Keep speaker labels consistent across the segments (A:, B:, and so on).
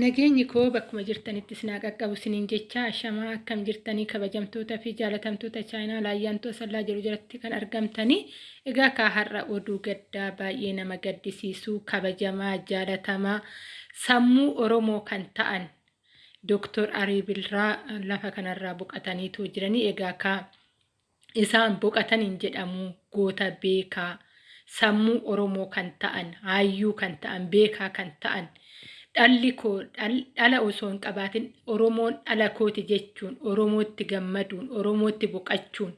A: Nageenyi koo bakkuma jirtanitti sinaa qaqqabu siniin jecha shamaa akkam jirtanii kabajamtoota fi jaalatamtoota chaayinaa laayyaantoo sallaa jiru jalatti kan argamtanii egaa kaa har'a oduu gaddaa baay'ee nama gaddisiisuu kabajamaa jaalatamaa sammuu oromoo kan ta'an Dooktor Arii Birraa lafa kanarraa boqotaniitu jiranii egaa kaa isaan boqotaniin jedhamu goota beekaa sammuu oromoo kan ta'an hayyuu kan ta'an beekaa kan ta'an. Dhalli koo dhala osoo hin qabaatin oromoon dhala kooti jechuun oromootti gammaduun oromootti boqachuun.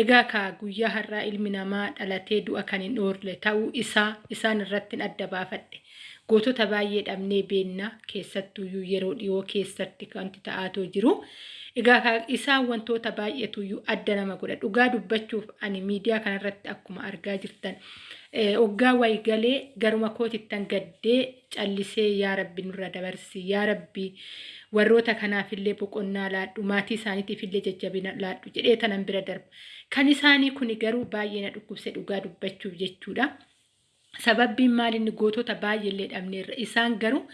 A: Egaa kaa guyyaa har'aa ilmi namaa dhalatee du'a kan hin oorre ta'uu isaa isaan irratti adda baafadhe gootota baay'ee dhabnee beennaa keessattuyyuu yeroo dhiyoo keessatti wanti ta'aatoo jiru. Egaa isaan wantoota baay'eetuyyuu adda nama godha. Dhugaa dubbachuuf ani miidiyaa kanarratti akkuma argaa jirtan hoggaa wayi galee garuma kootittan gaddee callisee yaa rabbi nurra dabarsi yaa rabbi warroota kanaafillee boqonnaa laadhu maatii isaaniitiifillee jajjabina laadhu jedhee tanan bira darba. Kan isaanii kuni garuu baay'ee na dhukkubse dhugaa dubbachuuf jechuudha. Sababbiin maalinni gootota baay'eellee dhabneerra isaan garuu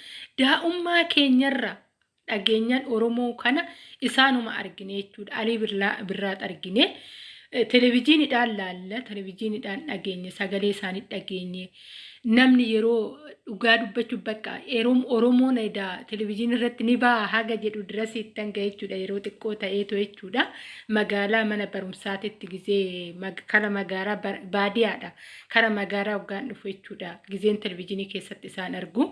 A: daa'ummaa keenyarra dhageenyaan Oromoo kana isaanuma argine jechuudha. Alii birraat argine. Televezyiiniidhaan laalla, televezyiiniidhaan dhageenye, sagalee isaanii dhageenye. Namni yeroo dhugaa dubbachuuf bakka Oromoon edaa televezyiinii irratti ni baha haga jedhu dirasiitti hanga jechuudha yeroo xiqqoo ta'eetu jechuudha. Magaalaa mana barumsaatitti gizee kara magaalaa baadiyyaadha. Kara magaalaa hoggaan dhufu jechuudha. Gizeen televezyiinii keessatti isaan argu.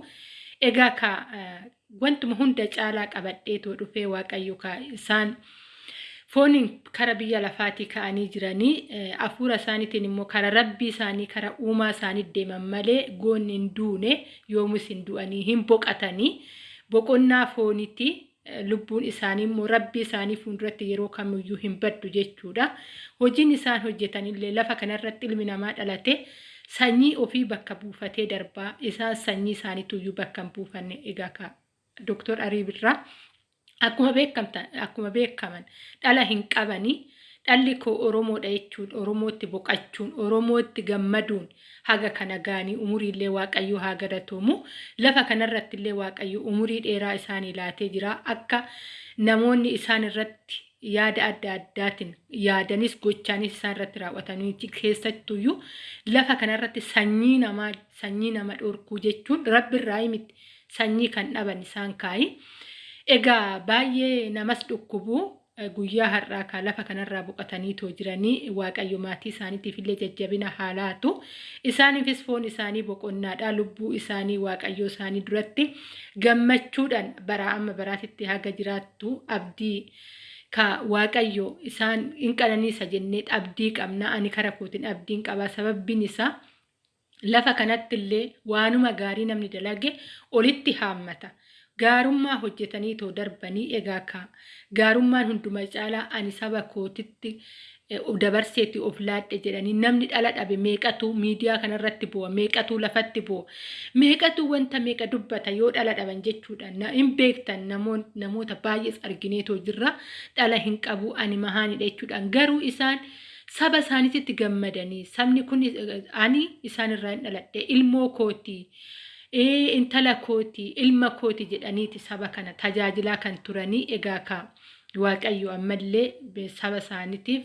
A: Egaa ka wantuma hunda caalaa qabadheetoo dhufee waaqayyo ka isaan fooniin kara biyya lafaatii ka'anii jiranii hafuura isaaniitiin immoo kara rabbii isaanii kara uumaa isaanii deeman malee goonni hin duune yoomus hin du'anii hin boqatanii boqonnaa foonitti lubbuun isaanii immoo rabbii isaanii fuulduratti yeroo kamiyyuu hin baddu jechuudha. Hojiin isaan hojjetanillee lafa kanarratti ilmi namaa dhalate sanyii ofii bakka buufatee darbaa isaan sanyii isaaniituyyuu bakka hin buufanne egaa ka Dooktor Arii Birraa akkuma beekaman dhala hin qabanii dhalli koo Oromoodha jechuun Oromootti boqachuun Oromootti gammaduun haga kana gaanii umuriillee Waaqayyo haa galatoomu lafa kanarratti illee Waaqayyo umurii dheeraa isaanii laatee jira. Akka namoonni isaan irratti yaada adda addaatiin yaadanis gochaanis isaan irratti raawwatanii keessattuyyuu lafa kanarratti sanyii namaa sanyii nama dhorkuu jechuun rabbi irraa miti sanyii kan dhaban isaan kaayi. Egaa baay'ee namas dhukkubu guyyaa har'aa kan lafa kanarraa boqotaniitoo jiranii waaqayyo maatii isaaniitiif illee jajjabina haalaatu isaaniifis foon isaanii boqonnaadha lubbuu isaanii waaqayyo isaanii duratti gammachuudhaan bara amma baraatitti haga jiraattu abdii ka waaqayyo isaan hin qananiisa jennee abdii qabna ani kara kootiin abdiin qaba sababbiin isaa lafa kanatti illee waanuma gaarii namni dalage olitti haammata. Gaarummaa hojjetanii too darbanii egaa ka. Gaarummaan hunduma caalaa ani saba kootitti dabarseetti of laadhe jedhanii namni dhala dhabe meeqatu miidiyaa kanarratti bu'a meeqatu lafatti bu'a? Meeqatu wanta meeqa dubbata yoo dhala dhaban jechuudha? Hin beektan namoota baay'ees argineetoo jirra. Dhala hin qabu ani mahaanidha jechuudhaan. Garuu isaan saba isaaniitti gammadanii sabni kun ani isaanirraa hin dhaladhe ilmoo kootii. Intala kooti ilma kooti jedhaniiti saba kana tajaajilaa kan turanii egaa ka waaqayyo ammallee saba isaaniitiif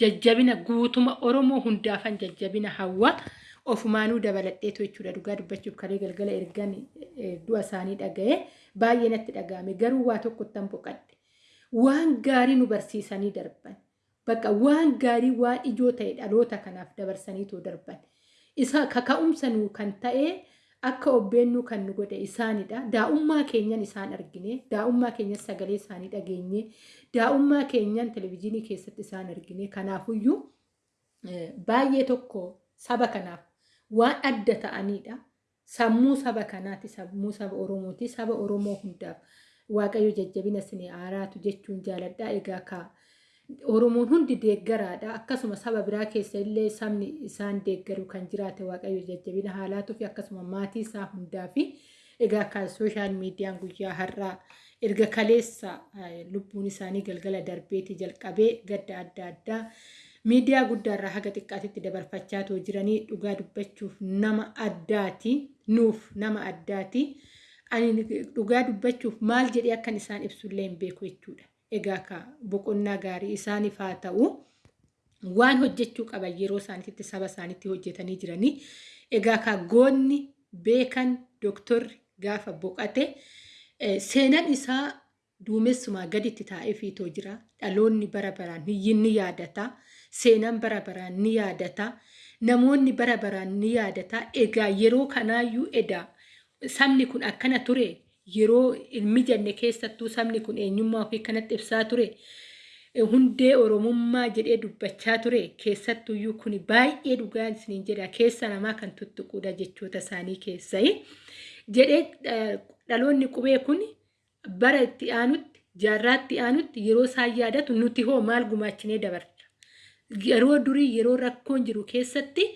A: jajjabina guutuma oromoo hundaafan jajjabina hawwa ofumaanuu dabaladheetu jechuudha dhugaa dubbachuuf kalee galgala ergan du'a isaanii dhaga'e baay'ee natti dhaga'ame. Garuu waa tokkottan boqadhe waan gaarii nu barsiisanii darban. Bakka waan gaarii waan ijoo ta'e dhaloota kanaaf dabarsaniitu darban. Isa kaka'umsa nuu kan ta'e. Akka obbeennu kan nu godhe isaanidha. Daa'ummaa keenyan isaan argine, daa'ummaa keenyan sagalee isaanii dhageenye, daa'ummaa keenyan televezyiinii keessatti isaan argine. Kanaafuyyuu baay'ee tokko saba kanaaf waan adda ta'anidha. Sammuu saba kanaati, sammuu saba Oromooti, saba Oromoo hundaaf Waaqayyo jajjabina isin haaraatu jechuun jaaladha. Egaa Oromoon hundi deeggaraadha. Akkasuma saba biraa keessa illee sabni isaan deeggaru kan jiraate waaqayyo jajjabina haalaatuu fi akkasuma maatii isaa hundaa fi egaa kan sooshaal miidiyaan guyyaa har'aa erga kaleessa lubbuun isaanii galgala darbeetii jalqabee gadda adda addaa miidiyaa guddaarraa haga xiqqaatitti dabarfachaa jiranii dhugaa dubbachuuf nama addaati nuuf nama addaati. ani dhugaa dubbachuuf maal jedhee akkan isaan ibsullee hin beeku jechuudha. Egaa boqonnaa gaarii isaaniif haa ta'u waan hojjechuu qaban yeroo isaaniitti saba isaaniitti hojjetanii jiranii. Egaa ka goonni beekan doktorri gaafa boqate seenaan isaa duumessumaa gaditti taa'ee fiitoo jira. Dhaloonni bara baraan ni yaadata. Seenaan bara baraan ni yaadata. Namoonni bara baraan ni yaadata. Egaa yeroo kanaayyuu edaa sabni kun akkana ture yeroo ilmi jenne keessattuu sabni kun eenyummaa ofii kanatti ibsaa ture. Hundee Oromummaa jedhee dubbachaa ture keessattuyyuu kun baay'ee dhugaa isiniin jedha keessa namaa kan tuttuquudha jechoota isaanii keessai. Jedhee dhaloonni qubee kun bara itti aanutti jaarraa itti aanutti yeroo isaan yaadatu nuti hoo maal gumaachinee dabarra. Yeroo durii yeroo rakkoon jiru keessatti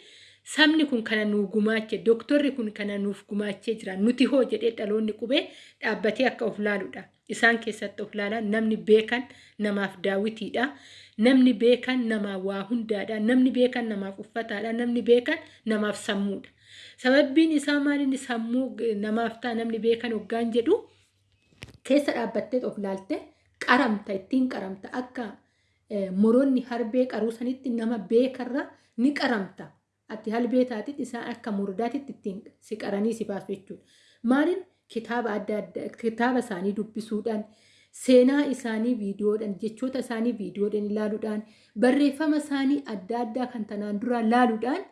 A: sabni kun kana nuuf gumaache doktorri kun kana nuuf gumaachee jira nuti hoo jedhee dhaloonni qubee dhaabbatee akka of laaludha. Isaan keessatti of laalan namni beekan namaaf daawwitiidha. Namni beekan namaaf waa hundaadha. Namni beekan namaaf uffataadha. Namni beekan namaaf sammuudha. Sababbiin isaa maalinni sammuu namaaf ta'a namni beekan hoggaan jedhu keessa dhaabbattee of laalte qaramta ittiin qaramta akka moroonni harbee qaruu sanitti nama beekarra ni qaramta. Ati halbee taatit isaan akka murdaatitti ittiin si qaranii si baasu jechuudha. Maaliin kitaaba adda addaa kitaaba isaanii dubbisuudhaan seenaa isaanii viidiyoodhaan jechoota isaanii viidiyoodhaan ilaaluudhaan barreeffama isaanii adda addaa kan tanaan duraa laaluudhaan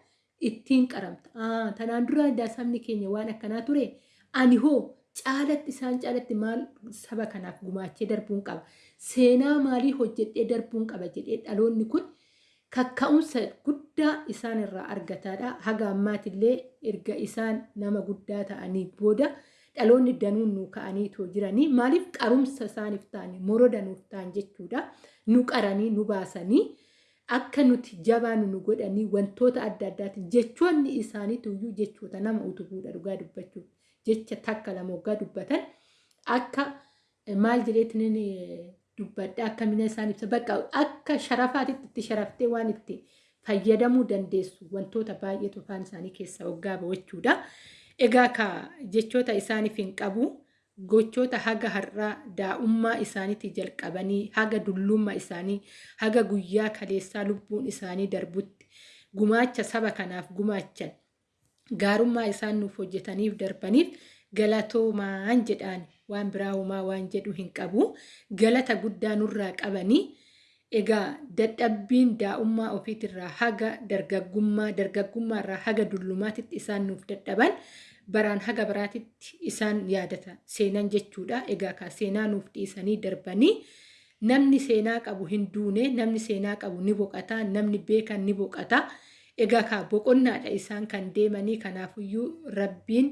A: ittiin qaramta. Tanaan duraa sabni keenya waan akkanaa ture ani hoo caalatti isaan caalatti maal saba kanaaf gumaachee darbuun qaba. Seenaa maalii hojjedhee darbuun qaba jedhee dhaloonni kun kakka'umsa guddaa isaan irraa argataadha. Haga ammaatillee erga isaan nama guddaa ta'anii booda dhaloonni danuun nu ka'anii too jiranii maaliif qarumsa isaaniif ta'anii moroda nuuf ta'an jechuudha. Nu qaranii nu baasanii akka nuti jabaan nu godhanii wantoota adda addaatiin jechoonni isaaniituyyuu jechoota nama utubuudha dhugaa dubbachuuf. jecha takka lama waggaa dubbatan akka maal jedheetiin dubbadha akka mina isaan ibsa bakka akka sharafaatitti itti sharaftee waan itti fayyadamuu dandeessu wantoota baay'eetu afaan isaanii keessa waggaa ba'achuudha. Egaa ka jechoota isaaniif hin qabu gochoota haga har'aa daa'ummaa isaaniitti jalqabanii haga dullummaa isaanii haga guyyaa kaleessaa lubbuun isaanii darbutti gumaacha saba kanaaf gumaachan gaarummaa isaan nuuf hojjetaniif darbaniif galatoomaan jedhaan waan biraa uumaa waan jedhu hin qabu galata guddaa nurraa qabanii egaa dadhabbiin daa'ummaa ofiitirraa haga dargaggummaa dargaggummaarraa haga dullumaatitti isaan nuuf dadhaban baraan haga biraatitti isaan yaadata seenan jechuudha egaa kaa seenaa nuuf dhiisanii darbanii namni seenaa qabu hin duune namni seenaa qabu ni boqata namni beekan ni boqata. Egaa kaa boqonnaadha isaan kan deemanii kanaafuyyuu rabbiin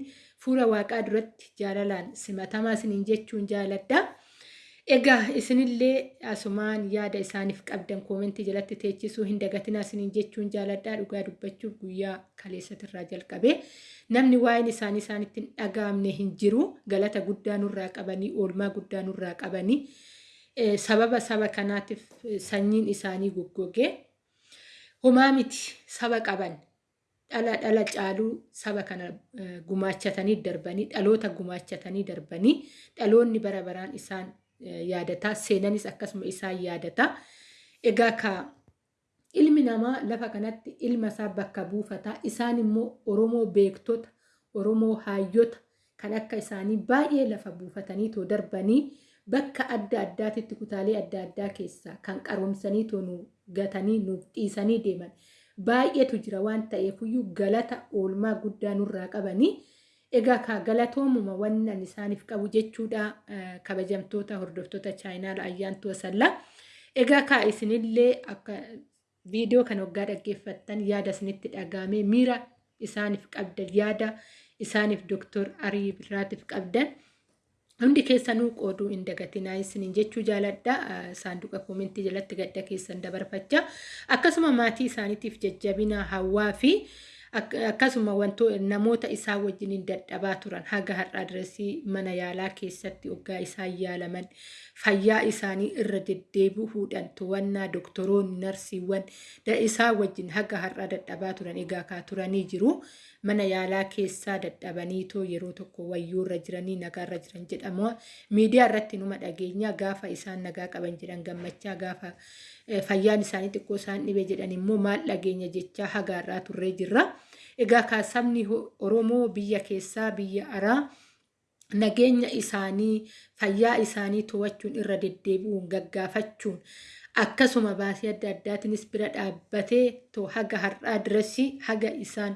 A: fuula waaqaa duratti jaalalaan simatamaa isiniin jechuun jaaladha. Egaa isinillee asumaan yaada isaaniif qabdan koomentii jalatti teechisuu hin dagatinaa isiniin jechuun jaaladha. Dhugaa dubbachuuf guyyaa kaleessatirraa jalqabee namni waa'een isaanii isaanitti hin dhagaamne hin jiru. Galata guddaa nurraa qabanii oolmaa guddaa nurraa qabanii sababa saba kanaatiif sanyiin isaanii goggogee. Homaa miti saba qaban dhala dhala caaluu saba kana gumaachatanii darbanii dhaloota gumaachatanii darbanii dhaloonni bara baraan isaan yaadataa seenanis akkasuma isaan yaadataa. Egaa ka ilmi namaa lafa kanatti ilma isaa bakka buufataa isaan immoo Oromoo beektota Oromoo haayyota kan akka isaanii baay'ee lafa buufatanii too darbanii bakka adda addaatitti kutaalee adda addaa keessaa kan qaroomsanii too nu gatanii nuuf dhiisanii deeman baay'eetu jira waan ta'eefuyyuu galata oolmaa guddaa nurraa qabanii egaa ka galatoomuma wannan isaaniif qabu jechuudha kabajamtoota hordoftoota chaayinaala ayyaantuu asallaa egaa ka isinillee akka viidiyoo kan waggaa dhaggeeffattan yaada isinitti dhagaamee miira isaaniif qabdan yaada isaaniif doktor Arii Birraatiif qabdan. Hundi keessanuu qooduu hin dagatinaa isiniin jechuu jaaladha. Saanduqa koomentii jalatti gadda keessan dabarfachaa. Akkasuma maatii isaaniitiif jajjabina hawaa fi akkasuma wantoota namoota isaa wajjin dadhabaa turan haga har'a diresii mana yaalaa keessatti hoggaa isaan yaalaman fayyaa isaanii irra deddeebi'uudhaan to'annaa doktoroonni narsiiwwan isaa wajjin haga har'a dadhabaa turan egaa kaa turanii jiru. mana yaalaa keessaa dadhabaniitoo yeroo tokko wayyuurra jiranii nagaarra jiran jedhamu. Miidiyaa irratti numa dhageenya gaafa isaan nagaa qaban jedhan gammachaa gaafa fayyaan isaanii xiqqoo isaan dhibe jedhan immoo maal dhageenya jechaa hagaarraa turree jirra. Egaa kaasabni Oromoo biyya keessaa biyya araa nageenya isaanii fayyaa isaanii to'achuun irra deddeebi'uun gaggaafachuun akkasuma baasii adda addaatiinis bira dhaabbatee haga har'aa dirasii haga isaan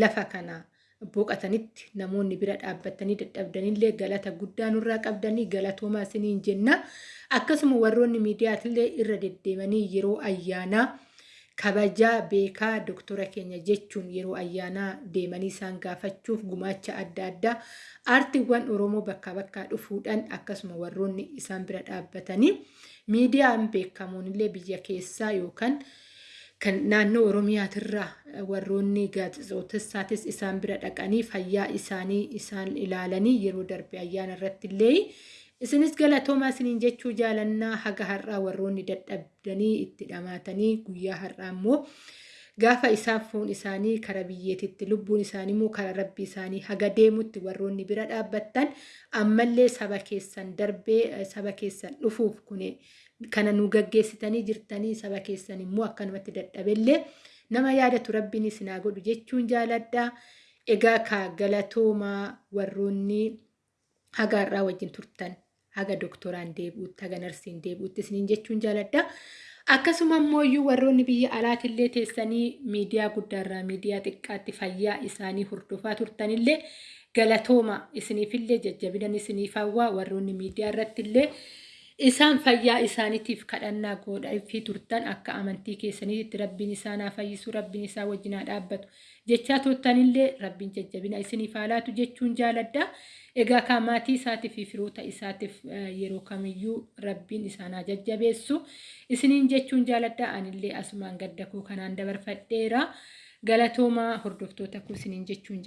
A: lafa kana boqatanitti namoonni bira dhaabbatanii dadhabdanillee galata guddaa nurraa qabdanii galatoomaa isiniin jenna akkasuma warroonni miidiyaatillee irra deddeemanii yeroo ayyaanaa kabajaa beekaa doktora keenya jechuun yeroo ayyaanaa deemanii isaan gaafachuuf gumaacha adda addaa aartiiwwan oromoo bakkaa bakkaa dhufuudhaan akkasuma warroonni isaan bira dhaabbatanii miidiyaan beekamuun illee biyya keessaa yookaan kan naannoo oromiyaatirraa warroonni gaazexeessotaatis isaan bira dhaqanii fayyaa isaanii isaan ilaalanii yeroo darbe ayyaana irratti illee isinis galatoomaa isiniin jechuu jaalannaa haga har'aa warroonni dadhabdanii itti dhamaatanii guyyaa har'aa immoo gaafa isaaf foon isaanii kara biyyeetitti lubbuun isaanii immoo kara rabbi isaanii haga deemutti warroonni bira dhaabbattan ammallee saba keessan darbee saba keessan dhufuuf kune kana nu gaggeessitanii jirtanii saba keessan immoo akkanumatti dadhabellee nama yaadatu rabbiin isinaa godhu jechuun jaaladha. Egaa ka galatoomaa warroonni haga har'aa wajjin turtan haga doktoraan deebi'utti haga narsiin deebi'utti isiniin jechuun jaaladha. Akkasuma immoo warroonni biyya alaatillee teessanii miidiyaa guddaarraa miidiyaa xiqqaatti fayyaa isaanii hordofaa turtanillee galatooma isiniifillee jajjabinan isiniif hawwaa warroonni miidiyaa irrattillee isaan fayyaa isaaniitiif kadhannaa godhaafi turtan akka amantii keessaniitti rabbiin isaan haa fayyisu rabbiin isaa wajjin haa dhaabbatu jechaa turtanillee rabbiin jajjabina isiniif haa laatu jechuun jaaladha. Egaa kan maatii isaatiif fi firoota isaatiif yeroo kamiyyuu rabbiin isaan haa jajjabeessu. Isiniin jechuun jaaladha. Anillee asumaan gadda koo kanaan dabarfadheera. Galatoomaa hordoftoota koo isiniin jechuun